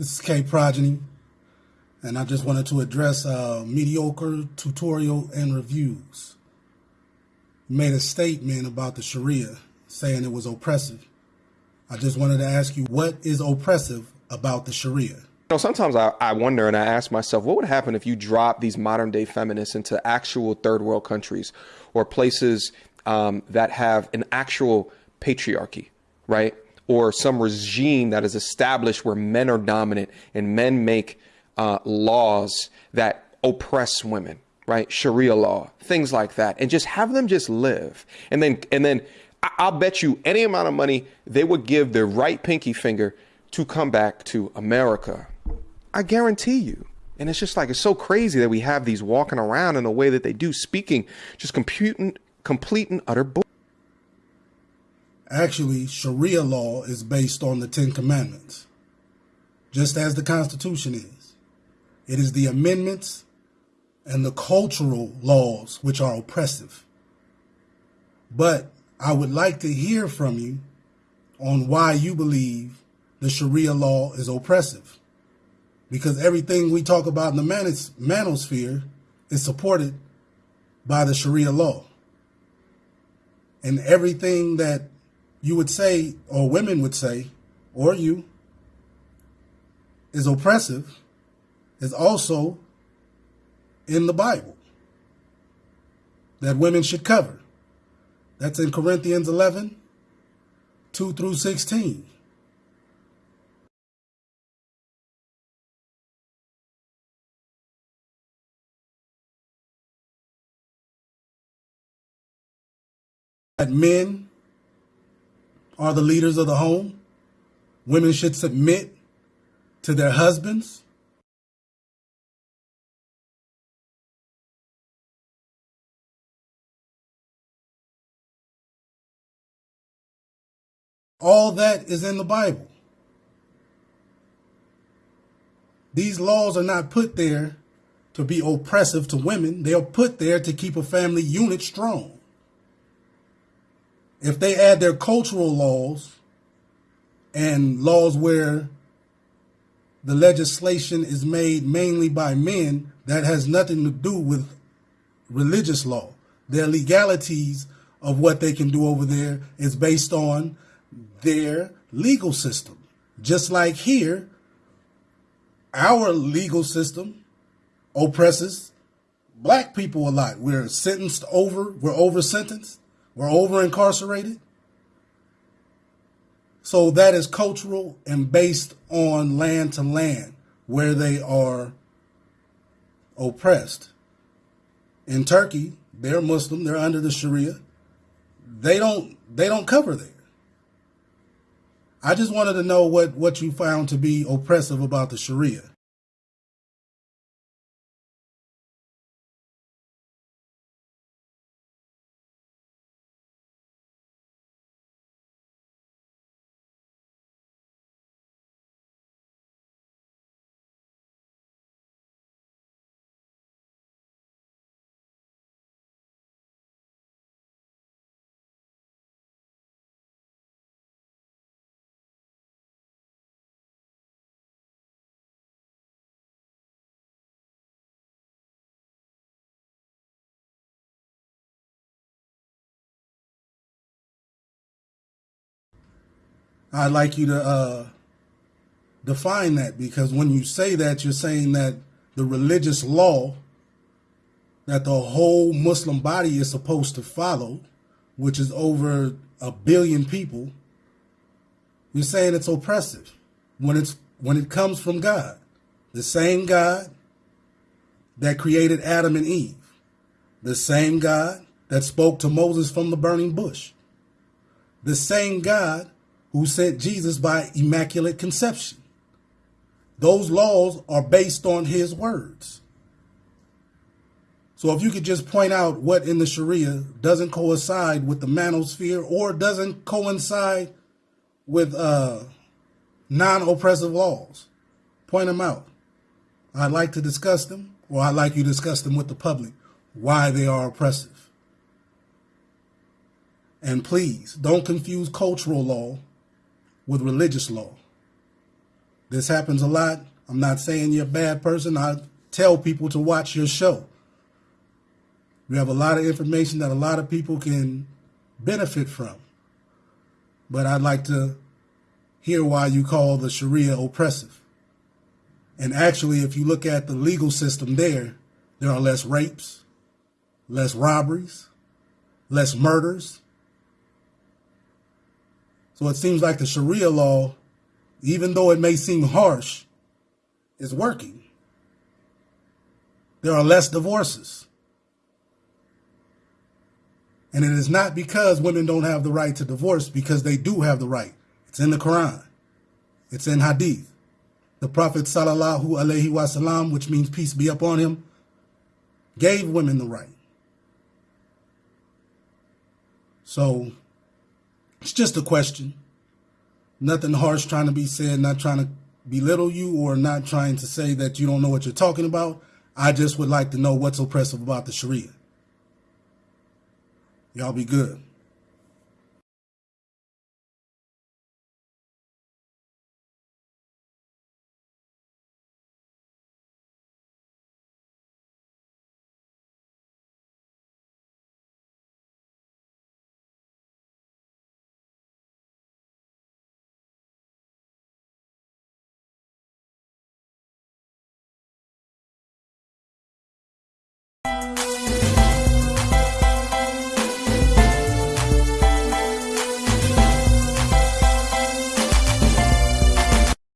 This is K Progeny, and I just wanted to address uh, mediocre tutorial and reviews. made a statement about the Sharia, saying it was oppressive. I just wanted to ask you, what is oppressive about the Sharia? You know, sometimes I, I wonder and I ask myself, what would happen if you drop these modern day feminists into actual third world countries or places um, that have an actual patriarchy, right? Or some regime that is established where men are dominant and men make uh, laws that oppress women, right? Sharia law, things like that, and just have them just live, and then and then I'll bet you any amount of money they would give their right pinky finger to come back to America. I guarantee you. And it's just like it's so crazy that we have these walking around in the way that they do, speaking just complete and utter bull. Actually, Sharia law is based on the Ten Commandments, just as the Constitution is. It is the amendments and the cultural laws which are oppressive. But I would like to hear from you on why you believe the Sharia law is oppressive. Because everything we talk about in the manos manosphere is supported by the Sharia law. And everything that you would say, or women would say, or you, is oppressive, is also in the Bible that women should cover. That's in Corinthians 11, 2 through 16. That men are the leaders of the home. Women should submit to their husbands. All that is in the Bible. These laws are not put there to be oppressive to women. They are put there to keep a family unit strong. If they add their cultural laws and laws where the legislation is made mainly by men, that has nothing to do with religious law. Their legalities of what they can do over there is based on their legal system. Just like here, our legal system oppresses black people a lot. We're sentenced over, we're over sentenced, we're over incarcerated. So that is cultural and based on land to land where they are oppressed. In Turkey, they're Muslim, they're under the Sharia. They don't they don't cover there. I just wanted to know what, what you found to be oppressive about the Sharia. I'd like you to uh, define that because when you say that, you're saying that the religious law that the whole Muslim body is supposed to follow, which is over a billion people, you're saying it's oppressive when it's when it comes from God, the same God that created Adam and Eve, the same God that spoke to Moses from the burning bush, the same God who sent Jesus by immaculate conception. Those laws are based on his words. So if you could just point out what in the Sharia doesn't coincide with the manosphere or doesn't coincide with uh, non-oppressive laws, point them out. I'd like to discuss them, or I'd like you to discuss them with the public, why they are oppressive. And please, don't confuse cultural law with religious law. This happens a lot. I'm not saying you're a bad person. I tell people to watch your show. We have a lot of information that a lot of people can benefit from. But I'd like to hear why you call the Sharia oppressive. And actually, if you look at the legal system there, there are less rapes, less robberies, less murders. So it seems like the Sharia law, even though it may seem harsh, is working. There are less divorces. And it is not because women don't have the right to divorce, because they do have the right. It's in the Quran. It's in Hadith. The Prophet sallallahu alaihi wasallam, which means peace be upon him, gave women the right. So it's just a question. Nothing harsh trying to be said, not trying to belittle you or not trying to say that you don't know what you're talking about. I just would like to know what's oppressive about the Sharia. Y'all be good.